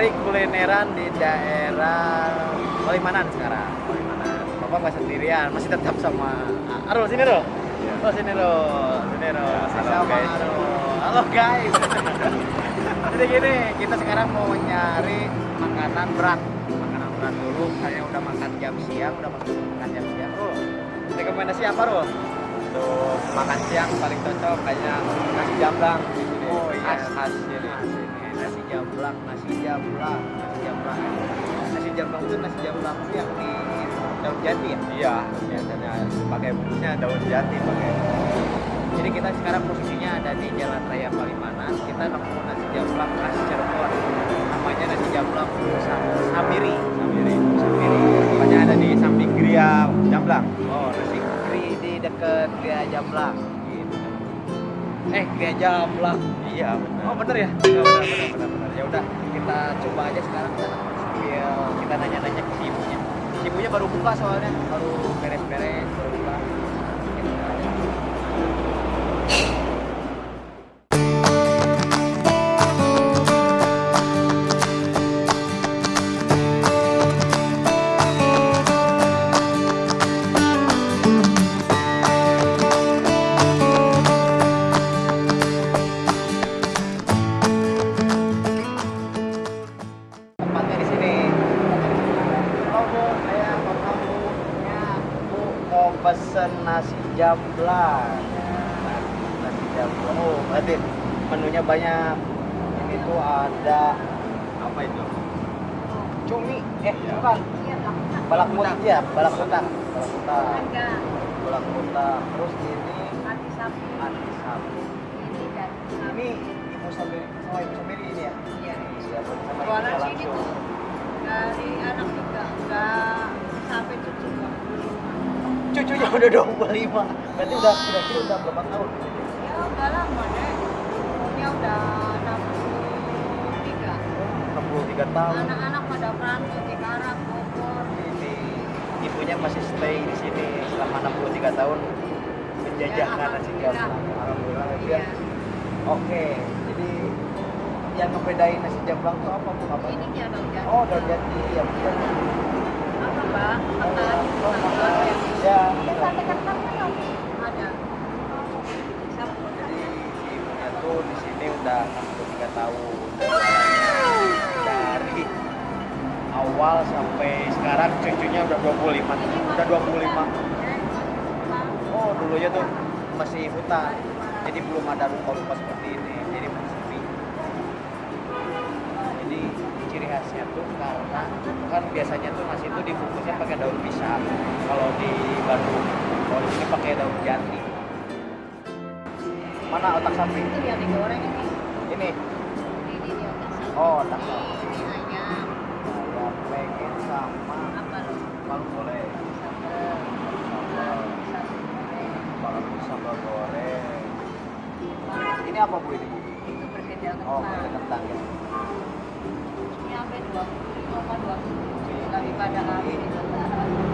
nyari kulineran di daerah Palimanan sekarang. Palimanan. Bapak nggak sendirian, masih tetap sama Arul sini Rul. Iya. Oh sini Rul, sini Rul. Ya, halo, sama guys. Arul. Halo guys. Jadi gini, kita sekarang mau nyari makanan berat. Makanan berat dulu. Saya udah makan jam siang, udah makan jam siang. Rul, rekomendasi apa Rul? Untuk makan siang paling cocok kayaknya nasi jamblang di sini. Oh, iya. Khas khas sini nasi jamblang, nasi jamblang, nasi jamblang. Nasi jamblang itu nasi jamblang itu yang di daun jati ya. Iya, biasanya pakai bungkusnya daun jati pakai. Jadi kita sekarang posisinya ada di Jalan Raya Palimanan. Kita nemu nasi jamblang khas Cirebon. Namanya nasi jamblang Sam- Samiri. Samiri. Samiri. Pokoknya ada di samping Gria Jamblang. Oh, nasi kri di deket Gria Jamblang. Gitu. Eh, Gria Jamblang. Iya, benar. Oh bener ya? Ya benar benar benar benar. Udah kita coba aja sekarang kita sambil kita nanya-nanya ke ibunya. Ibunya baru buka soalnya, baru pesen nasi jamblang. Nasi jamblang. Oh, berarti menunya banyak. Ini tuh ada Apa itu? cumi, eh Iya. bukan, Iya, balak putih ya, balak putih, balak putih, Harga balak putih. Terus ini hati sapi anti sapi. ini dan Ini ibu sambil sama ibu sambil ini ya. Iya. Siapa sama sini langsung. dari anak juga enggak sampai cucu juga. Cucunya udah 25. Berarti udah kira-kira udah berapa tahun? Ya udah lama deh. Umurnya udah 63. 63 tahun. Anak-anak pada perantau di Karak, Bogor. Ini ibunya masih stay di sini selama 63 tahun menjajahkan Ya, nasi jamblang. Alhamdulillah ya. Iya. ya. Oke, jadi yang ngebedain nasi jamblang itu apa bu? Apa? Ini dia dong jadi. Oh, daun jati ya bukan. Apa bang? Makan. Oh, Ya. Ini sate kentangnya dong. Ada. Jadi ibunya tuh di sini udah 63 tahun. Dari awal sampai sekarang cucunya udah 25. Udah 25. Oh, dulunya tuh masih hutan. Jadi belum ada rupa-rupa seperti ini. Jadi ciri khasnya tuh karena kan biasanya tuh nasi itu dibungkusnya pakai daun pisang. Kalau di Bandung, kalau di sini pakai daun jati. Mana otak sapi? Itu yang digoreng ini. Ini. Ini dia otak sapi. Oh, otak sapi. Ini ayam. Pengen sama Apa palu boleh. Palu sambal goreng. Ini apa bu ini? Bu? Itu perkedel Oh, kentang. pakai kentang ya. Sampai dua puluh koma dua puluh. Lebih pada habis itu.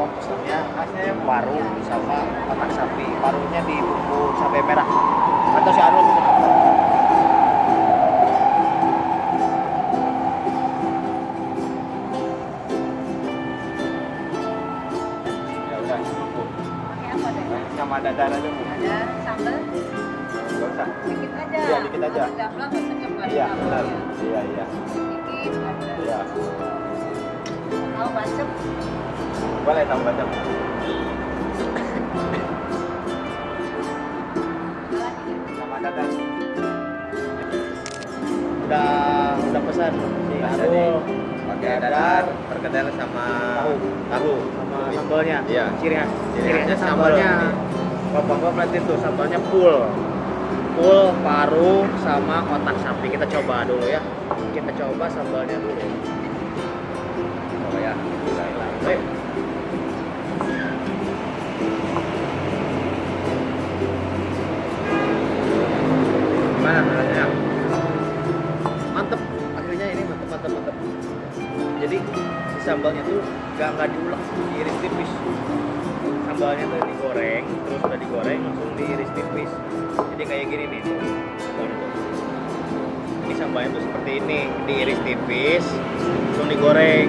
Pokok pesannya paru sama otak sapi. Parunya dibungkus cabai merah. Atau si Arul. Ya udah cukup? Sama dadar aja bu. Ada sambal? Gak usah. Sedikit aja. Iya, dikit aja. Kalau pakai Iya benar. ya. Iya iya. Sedikit aja. Iya. Mau bacem? Boleh tambah jam. Sama dadar. Udah udah pesan si jadi. Pakai dadar, perkedel sama Tahu. Tahu. sama sambalnya. Iya. Ciri khas. Ciri khasnya khasnya sambal sambalnya. ini. Bapak-bapak berarti tuh sambalnya full. full paru sama otak sapi kita coba dulu ya kita coba sambalnya dulu tipis jadi kayak gini nih ini sambalnya tuh seperti ini diiris tipis langsung digoreng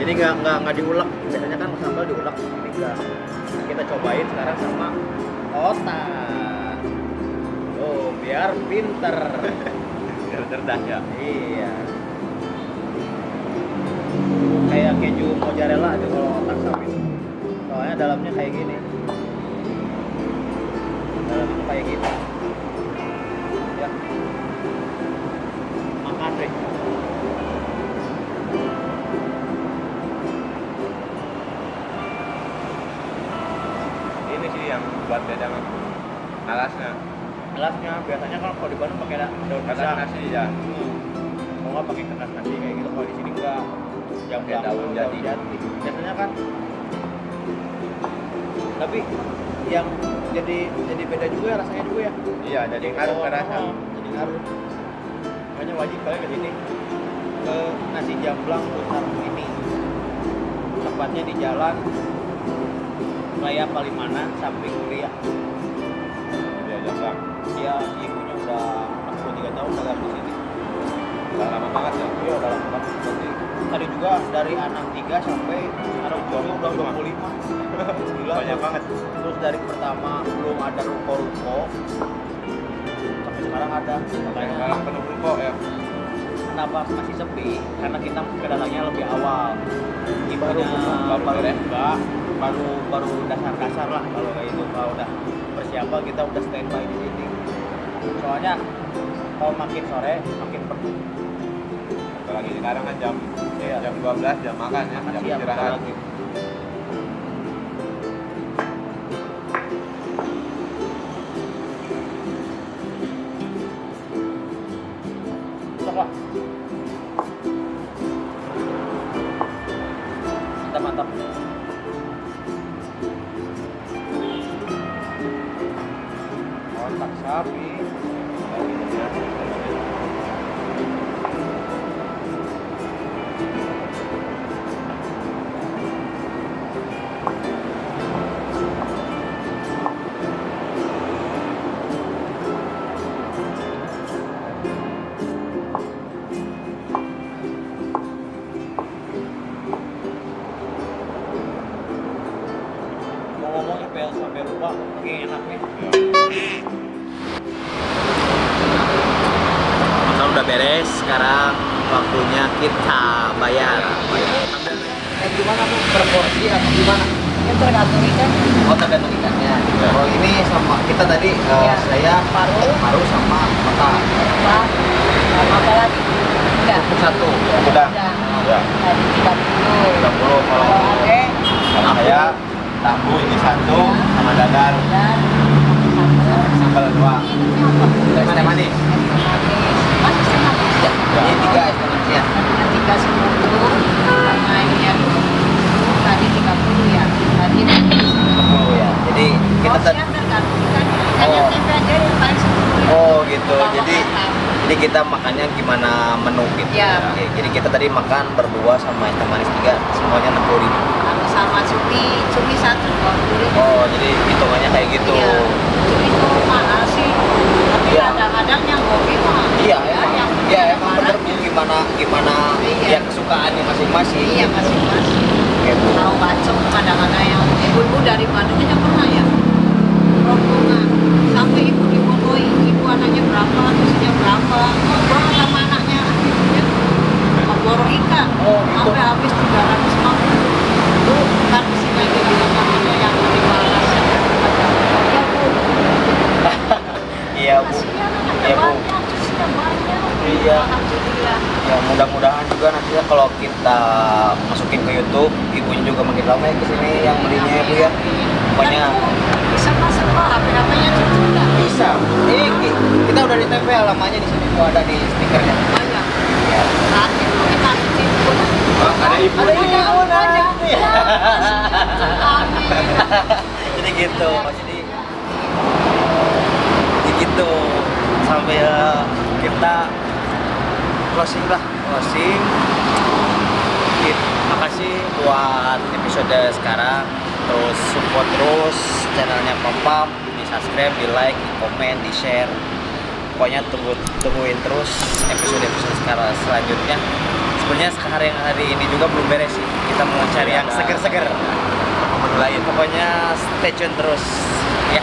jadi nggak nggak nggak diulek biasanya kan sambal diulek ini enggak Nah, kita cobain sekarang sama otak oh biar pinter Biar cerdas ya. Iya. Kayak keju mozzarella aja kalau otak sapi. Soalnya dalamnya kayak gini. Dalamnya tuh kayak gini. Ya. Makan deh. Ini sih yang buat beda alasnya. Gelasnya biasanya kan kalau di Bandung pakai da- daun pisang. nasi ya. Kalau nggak pakai kertas nasi kayak gitu. Kalau di sini enggak. Jam Pakai daun jati. Biasanya kan. Tapi yang jadi jadi beda juga ya rasanya juga ya. Iya, jadi ngaruh ke rasa. Jadi ngaruh makanya wajib kalian ke sini ke nasi jamblang putar ini tempatnya di jalan Raya Palimanan samping Kuliah Iya, jamblang. dia ibunya udah 63 tahun dagang di sini Udah lama banget ya. iya udah lama banget tadi juga dari anak 3 sampai udah 25 Gila. Banyak banget. terus dari pertama belum ada ruko-ruko. Sampai sekarang ada. Makanya sekarang penuh ruko ya. kenapa masih sepi? Karena kita kedalangnya lebih awal. Ibunya buka, baru baru buka. Baru baru dasar-dasar lah kalau kayak itu kalau udah persiapan kita udah standby di sini. Soalnya kalau makin sore makin penuh Apalagi sekarang kan jam Iya. jam 12 jam makan ya, jam istirahat. Mantap. Otak sapi kita bayar. Eh, gimana bu? Proporsi atau gimana? Itu tergantung ikan. Oh tergantung ikannya. Kalau ini sama kita tadi Ya. saya Paru. paru sama Apa? Sama apa lagi? Udah. satu. Udah. Udah. Tadi 30. 30 kalau Kalau ade, kalau saya tahu ini satu sama dadar dan satu. sambal dua. Es teh manis. Masih setengah tiga. Ini tiga es teh manis ya. Ya. Ya. Jadi kita ikan. Oh. Oh gitu. Jadi kita makannya gimana menu gitu. Iya. Oke, Jadi kita tadi makan berdua sama teh manis tiga, semuanya enam puluh ribu. Sama cumi, cumi satu dua. Oh jadi hitungannya kayak gitu. Iya. Cumi itu mahal sih. Tapi Iya. kadang-kadang yang kopi mah. Iya, ya, emang, yang ya emang bener gimana gimana Iya. ya kesukaannya masing-masing. Iya masing-masing. Gitu. Tahu bacok kadang-kadang yang ibu-ibu dari Bandung aja pernah ya. Rombongan. Sampai ibu dipotoi, ibu anaknya berapa, istrinya berapa. Ngobrol sama anaknya, ibunya. Ngobrol ikan. Oh, gitu. Sampai habis 350. Bu, kan di sini aja bilang namanya yang di Malas. Ya bu, Iya bu. Iya bu. Iya. Alhamdulillah. Ya mudah-mudahan juga nantinya kalau kita masukin ke YouTube, ibunya juga makin ramai ke sini yang belinya ya bu ya. Pokoknya bisa masuk pak HP-HP-nya cucu nggak? bisa. Ini ki- kita udah ditempel namanya di sini tuh ada di stikernya. banyak kalau kita ada ibu Ada di ibu. Iya. Amin. jadi gitu jadi jadi gitu sambil kita closing lah. Closing. Gitu. makasih buat episode sekarang. Terus support terus channelnya Papam di subscribe di like di komen di share. Pokoknya tunggu tungguin terus episode episode sekarang selanjutnya. Sebenarnya hari hari ini juga belum beres sih. Kita mau cari yang seger-seger. Lain pokoknya stay tune terus. Ya